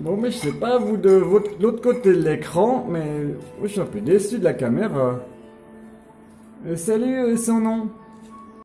Bon, mais je sais pas, vous de votre- l'autre côté de l'écran, mais je suis un peu déçu de la caméra. Euh, salut, euh, son nom?